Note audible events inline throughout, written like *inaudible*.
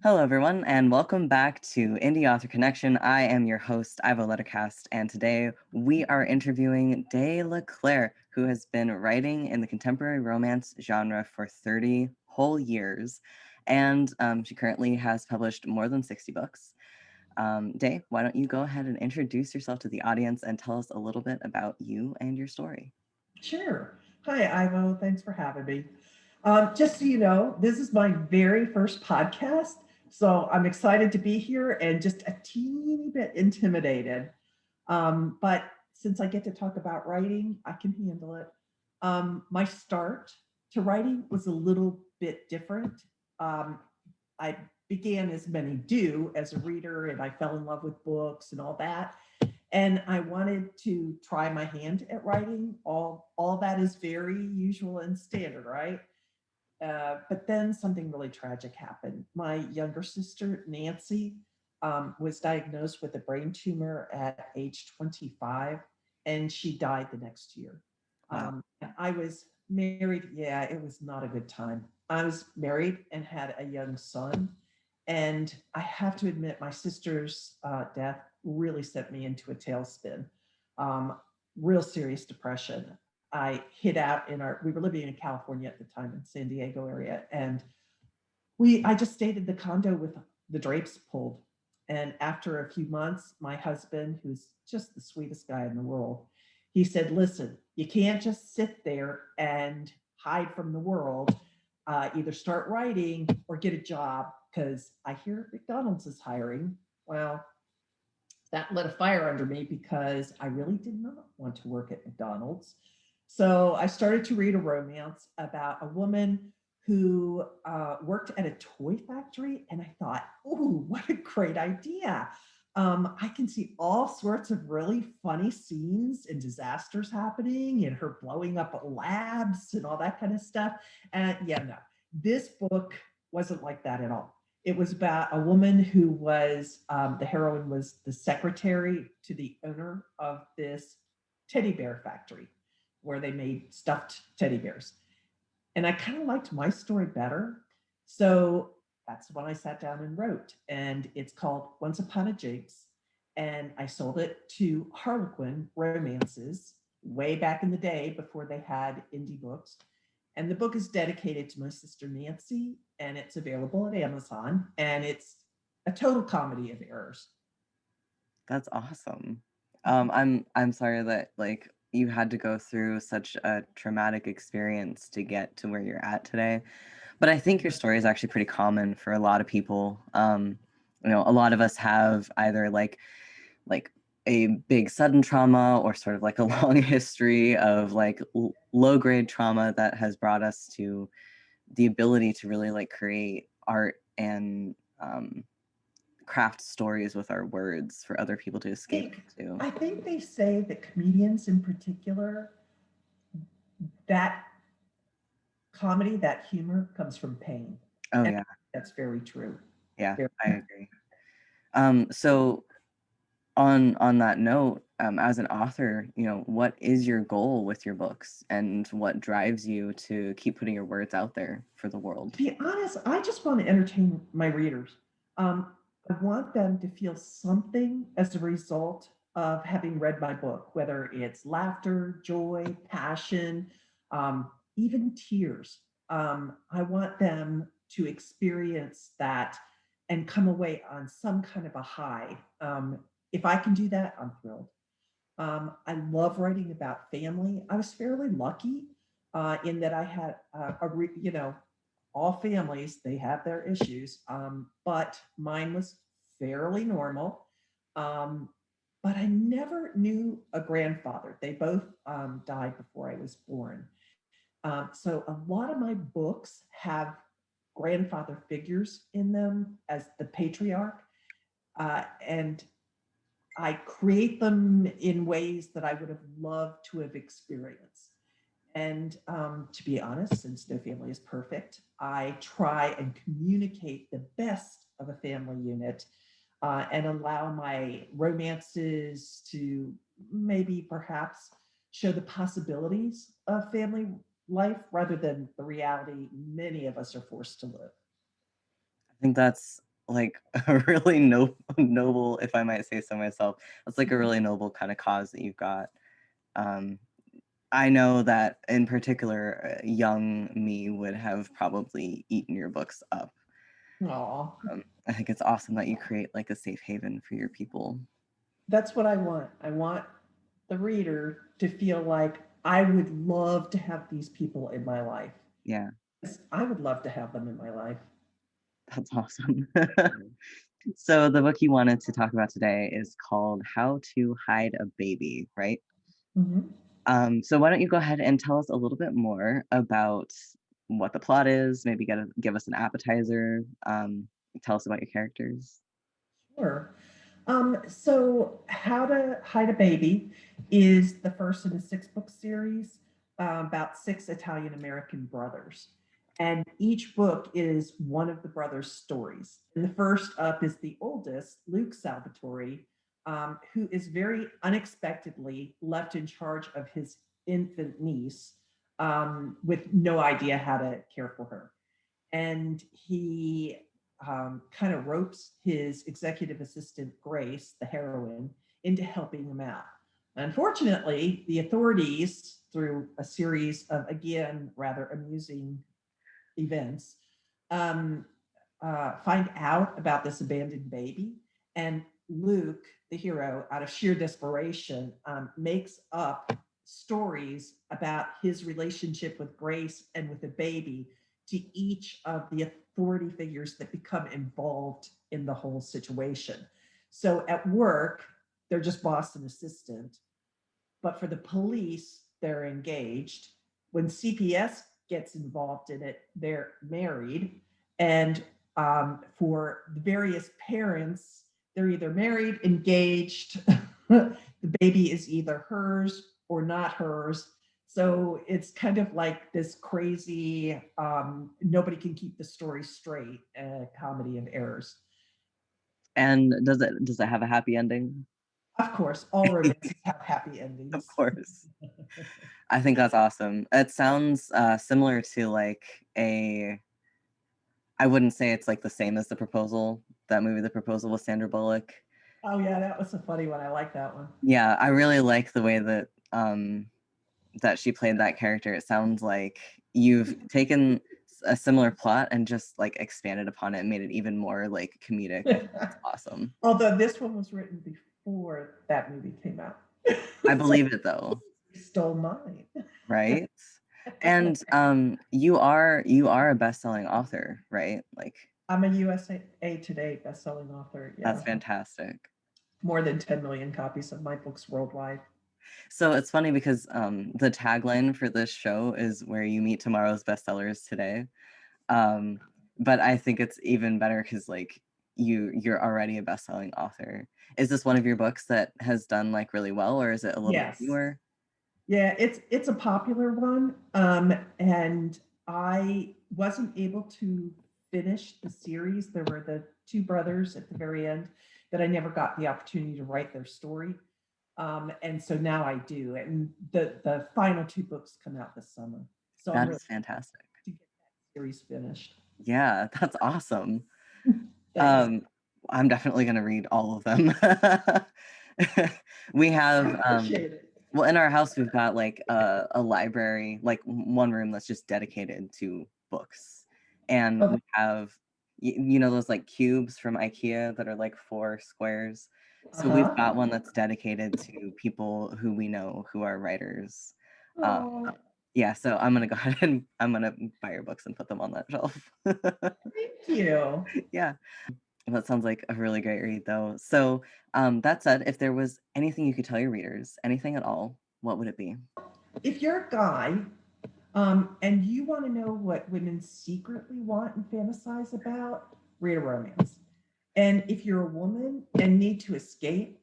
Hello, everyone, and welcome back to Indie Author Connection. I am your host, Ivo Lettercast, and today we are interviewing Day LeClaire, who has been writing in the contemporary romance genre for 30 whole years, and um, she currently has published more than 60 books. Um, Day, why don't you go ahead and introduce yourself to the audience and tell us a little bit about you and your story? Sure. Hi, Ivo. Thanks for having me. Um, just so you know, this is my very first podcast. So I'm excited to be here and just a teeny bit intimidated. Um, but since I get to talk about writing, I can handle it. Um, my start to writing was a little bit different. Um, I began as many do as a reader and I fell in love with books and all that. And I wanted to try my hand at writing. All, all that is very usual and standard, right? Uh, but then something really tragic happened. My younger sister, Nancy, um, was diagnosed with a brain tumor at age 25 and she died the next year. Wow. Um, I was married. Yeah, it was not a good time. I was married and had a young son. And I have to admit, my sister's uh, death really sent me into a tailspin. Um, real serious depression. I hid out in our, we were living in California at the time in San Diego area. And we, I just stayed in the condo with the drapes pulled. And after a few months, my husband, who's just the sweetest guy in the world, he said, listen, you can't just sit there and hide from the world. Uh, either start writing or get a job because I hear McDonald's is hiring. Well, that lit a fire under me because I really did not want to work at McDonald's. So I started to read a romance about a woman who uh, worked at a toy factory. And I thought, oh, what a great idea. Um, I can see all sorts of really funny scenes and disasters happening and her blowing up labs and all that kind of stuff. And yeah, no, this book wasn't like that at all. It was about a woman who was, um, the heroine was the secretary to the owner of this teddy bear factory where they made stuffed teddy bears. And I kind of liked my story better. So that's when I sat down and wrote. And it's called Once Upon a Jinx. And I sold it to Harlequin Romances way back in the day before they had indie books. And the book is dedicated to my sister Nancy, and it's available at Amazon. And it's a total comedy of errors. That's awesome. Um, I'm I'm sorry that like you had to go through such a traumatic experience to get to where you're at today. But I think your story is actually pretty common for a lot of people. Um, you know, a lot of us have either like like a big sudden trauma or sort of like a *laughs* long history of like low grade trauma that has brought us to the ability to really like create art and um, craft stories with our words for other people to escape to. I think they say that comedians in particular, that comedy, that humor comes from pain. Oh and yeah. That's very true. Yeah, very I agree. Um, so on on that note, um, as an author, you know, what is your goal with your books and what drives you to keep putting your words out there for the world? To be honest, I just want to entertain my readers. Um, I want them to feel something as a result of having read my book, whether it's laughter, joy, passion, um, even tears. Um, I want them to experience that and come away on some kind of a high. Um, if I can do that, I'm thrilled. Um, I love writing about family. I was fairly lucky uh, in that I had uh, a, you know, all families, they have their issues, um, but mine was fairly normal. Um, but I never knew a grandfather. They both um, died before I was born. Um, so a lot of my books have grandfather figures in them as the patriarch. Uh, and I create them in ways that I would have loved to have experienced. And um, to be honest, since no family is perfect, I try and communicate the best of a family unit uh, and allow my romances to maybe perhaps show the possibilities of family life rather than the reality many of us are forced to live. I think that's like *laughs* a really no noble, if I might say so myself. It's like a really noble kind of cause that you've got. Um, I know that in particular, uh, young me would have probably eaten your books up. Aw. Um, I think it's awesome that you create like a safe haven for your people. That's what I want. I want the reader to feel like I would love to have these people in my life. Yeah, I would love to have them in my life. that's awesome. *laughs* So the book you wanted to talk about today is called How to Hide a Baby, right? Mhm. Um, so why don't you go ahead and tell us a little bit more about what the plot is, maybe get a, give us an appetizer, um, tell us about your characters. Sure. Um, so How to Hide a Baby is the first in a six book series uh, about six Italian American brothers. And each book is one of the brothers' stories. And the first up is the oldest, Luke Salvatore, um, who is very unexpectedly left in charge of his infant niece um, with no idea how to care for her. And he um, kind of ropes his executive assistant, Grace, the heroine, into helping him out. Unfortunately, the authorities, through a series of, again, rather amusing events, um, uh, find out about this abandoned baby. And Luke, the hero, out of sheer desperation, um, makes up stories about his relationship with Grace and with the baby to each of the authority figures that become involved in the whole situation. So at work, they're just boss and assistant. But for the police, they're engaged. When CPS gets involved in it, they're married. And um, for the various parents, they're either married, engaged, *laughs* the baby is either hers or not hers. So it's kind of like this crazy, um, nobody can keep the story straight, uh, comedy of errors. And does it does it have a happy ending? Of course, all *laughs* romances have happy endings. Of course. *laughs* I think that's awesome. It sounds uh, similar to like a. I wouldn't say it's like the same as the proposal. That movie, The Proposal, with Sandra Bullock. Oh yeah, that was a funny one. I like that one. Yeah, I really like the way that um, that she played that character. It sounds like you've taken a similar plot and just like expanded upon it and made it even more like comedic. *laughs* It's awesome. Although this one was written before that movie came out. *laughs* I believe it though, You stole mine. right? *laughs* And um, you are you are a best-selling author, right? Like I'm a USA Today bestselling author. Yeah. that's fantastic. More than 10 million copies of my books worldwide. So it's funny because um, the tagline for this show is "Where you meet tomorrow's bestsellers today," um, but I think it's even better because like you you're already a best-selling author. Is this one of your books that has done like really well, or is it a little Yes. bit newer? Yeah, it's it's a popular one. Um, and I wasn't able to finish the series. There were the two brothers at the very end that I never got the opportunity to write their story. Um, and so now I do. And the the final two books come out this summer. So I'm That really is fantastic. to get that series finished. Yeah, that's awesome. *laughs* Um, I'm definitely gonna read all of them. *laughs* we have um, well in our house we've got like a, a library, like one room that's just dedicated to books, and Okay. we have you know those like cubes from IKEA that are like four squares. So we've Uh-huh. got one that's dedicated to people who we know who are writers. Um, yeah, so I'm gonna go *laughs* ahead and I'm gonna buy your books and put them on that shelf. *laughs* thank you. yeah. That sounds like a really great read, though. So, um, that said, if there was anything you could tell your readers, anything at all, what would it be? if you're a guy um, and you want to know what women secretly want and fantasize about, read a romance. And if you're a woman and need to escape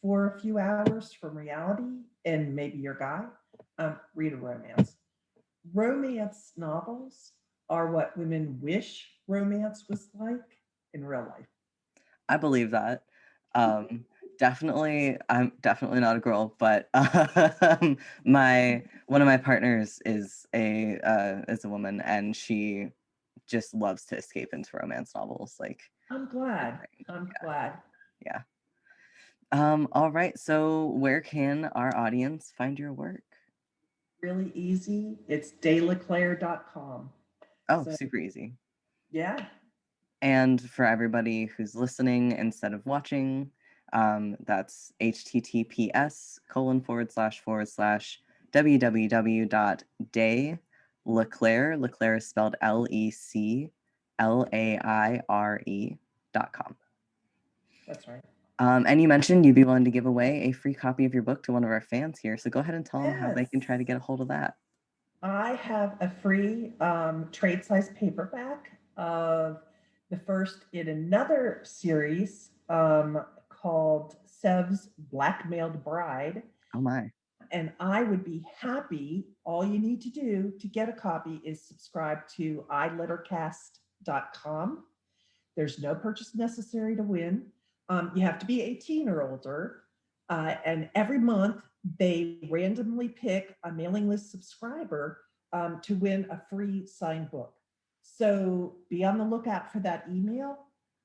for a few hours from reality, and maybe you're guy, um, read a romance. Romance novels are what women wish romance was like in real life. I believe that. Um, definitely, I'm definitely not a girl, but *laughs* um, my one of my partners is a uh, is a woman, and she just loves to escape into romance novels. Like, I'm glad. I'm yeah. glad. Yeah. Um, all right. So where can our audience find your work? Really easy. It's dayleclaire.com. Oh, So super easy. yeah, And for everybody who's listening instead of watching, um, that's https colon forward slash forward slash www.day Leclaire, Leclaire is spelled L E C L A I R E dot com. that's right. Um, and you mentioned you'd be willing to give away a free copy of your book to one of our fans here. So go ahead and tell them how they can try to get a hold of that. I have a free um, trade size paperback of the first in another series um, called Sev's Blackmailed Bride. Oh my. And I would be happy. All you need to do to get a copy is subscribe to ilettercast.com. There's no purchase necessary to win. Um, you have to be 18 or older. Uh, and every month they randomly pick a mailing list subscriber um, to win a free signed book. So be on the lookout for that email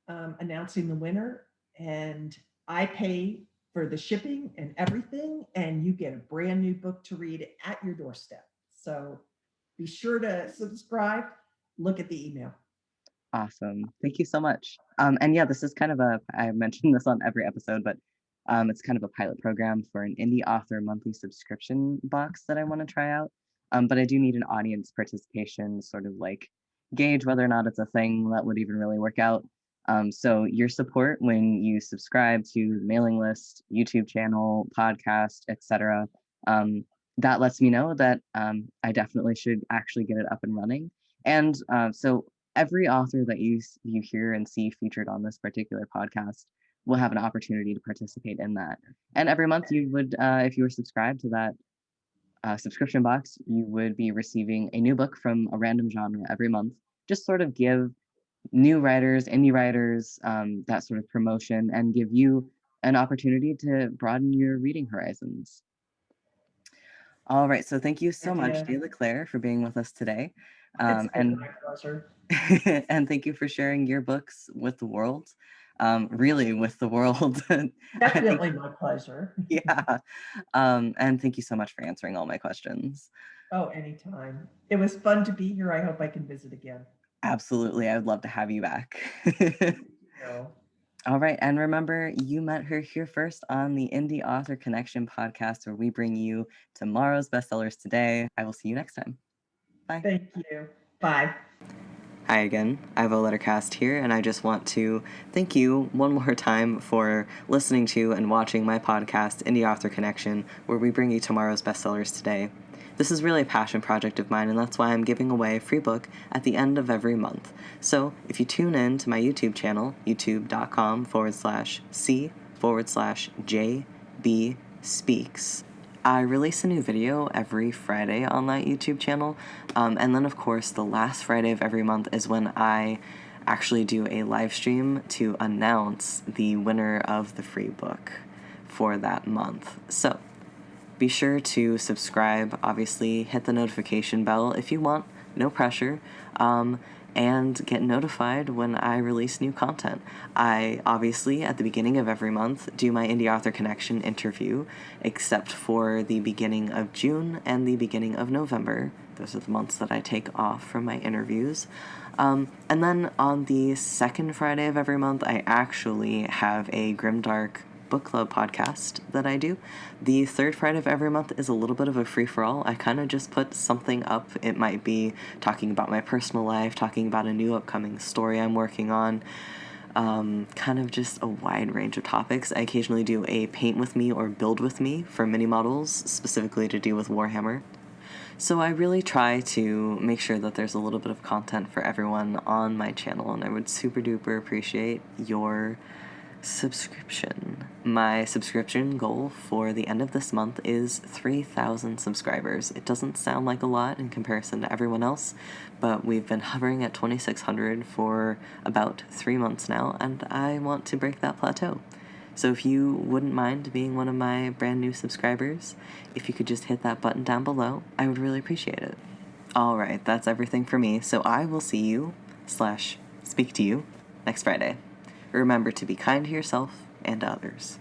um, announcing the winner. And I pay for the shipping and everything, and you get a brand new book to read at your doorstep. So be sure to subscribe, look at the email. Awesome. Thank you so much. Um, and yeah, this is kind of a, I mentioned this on every episode, but um, it's kind of a pilot program for an indie author monthly subscription box that I want to try out. Um, but I do need an audience participation, sort of like gauge whether or not it's a thing that would even really work out. Um, so your support when you subscribe to the mailing list, YouTube channel, podcast, etc., um, that lets me know that um, I definitely should actually get it up and running. And uh, so every author that you you hear and see featured on this particular podcast will have an opportunity to participate in that. And every month you would, uh, if you were subscribed to that uh, subscription box, you would be receiving a new book from a random genre every month. Just sort of give new writers, indie writers, um, that sort of promotion, and give you an opportunity to broaden your reading horizons. All right, so thank you so much, Yeah. Day Leclaire, for being with us today. Um, and *laughs* and thank you for sharing your books with the world. Um, really, with the world. *laughs* I think, Definitely my pleasure. *laughs* yeah. Um, and thank you so much for answering all my questions. Oh, anytime. It was fun to be here. I hope I can visit again. Absolutely, I would love to have you back. So, *laughs* All right, and remember, you met her here first on the Indie Author Connection podcast, where we bring you tomorrow's bestsellers today. I will see you next time. Bye. thank you. Bye. Hi again, I have Ivo Lettercast here, and I just want to thank you *laughs* one more time for listening to and watching my podcast, Indie Author Connection, where we bring you tomorrow's bestsellers today. This is really a passion project of mine, and that's why I'm giving away a free book at the end of every month. So if you tune in to my YouTube channel, youtube.com forward slash C forward slash JB Speaks, I release a new video every Friday on that YouTube channel. Um, and then, of course, the last Friday of every month is when I actually do a live stream to announce the winner of the free book for that month. So be sure to subscribe, obviously, hit the notification bell if you want, no pressure. Um, and get notified when I release new content. I obviously, at the beginning of every month, do my Indie Author Connection interview, except for the beginning of June and the beginning of November. Those are the months that I take off from my interviews. Um, and then on the second Friday of every month, I actually have a Grimdark book club podcast that I do. The third Friday of every month is a little bit of a free for all. I kind of just put something up. It might be talking about my personal life, talking about a new upcoming story I'm working on, um, kind of just a wide range of topics. I occasionally do a paint with me or build with me for mini models, specifically to do with Warhammer. So I really try to make sure that there's a little bit of content for everyone on my channel, and I would super duper appreciate your subscription. My subscription goal for the end of this month is 3,000 subscribers. It doesn't sound like a lot in comparison to everyone else, but we've been hovering at 2,600 for about three months now, and I want to break that plateau. So if you wouldn't mind being one of my brand new subscribers, if you could just hit that button down below, I would really appreciate it. All right, that's everything for me, so I will see you slash speak to you next Friday. Remember to be kind to yourself and others.